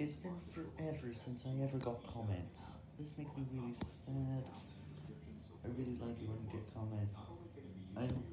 It's been forever since I ever got comments. This makes me really sad. I really like it when you get comments. I'm